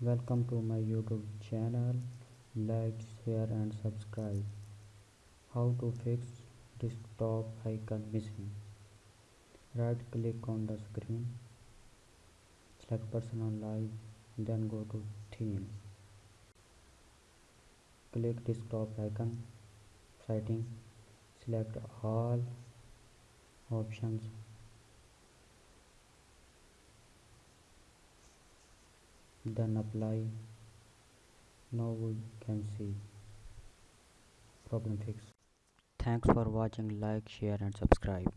Welcome to my YouTube channel. Like, share and subscribe. How to fix desktop icon missing. Right click on the screen. Select personalize then go to theme. Click desktop icon setting. Select all options then apply. Now we can see problem fix thanks for watching like share and subscribe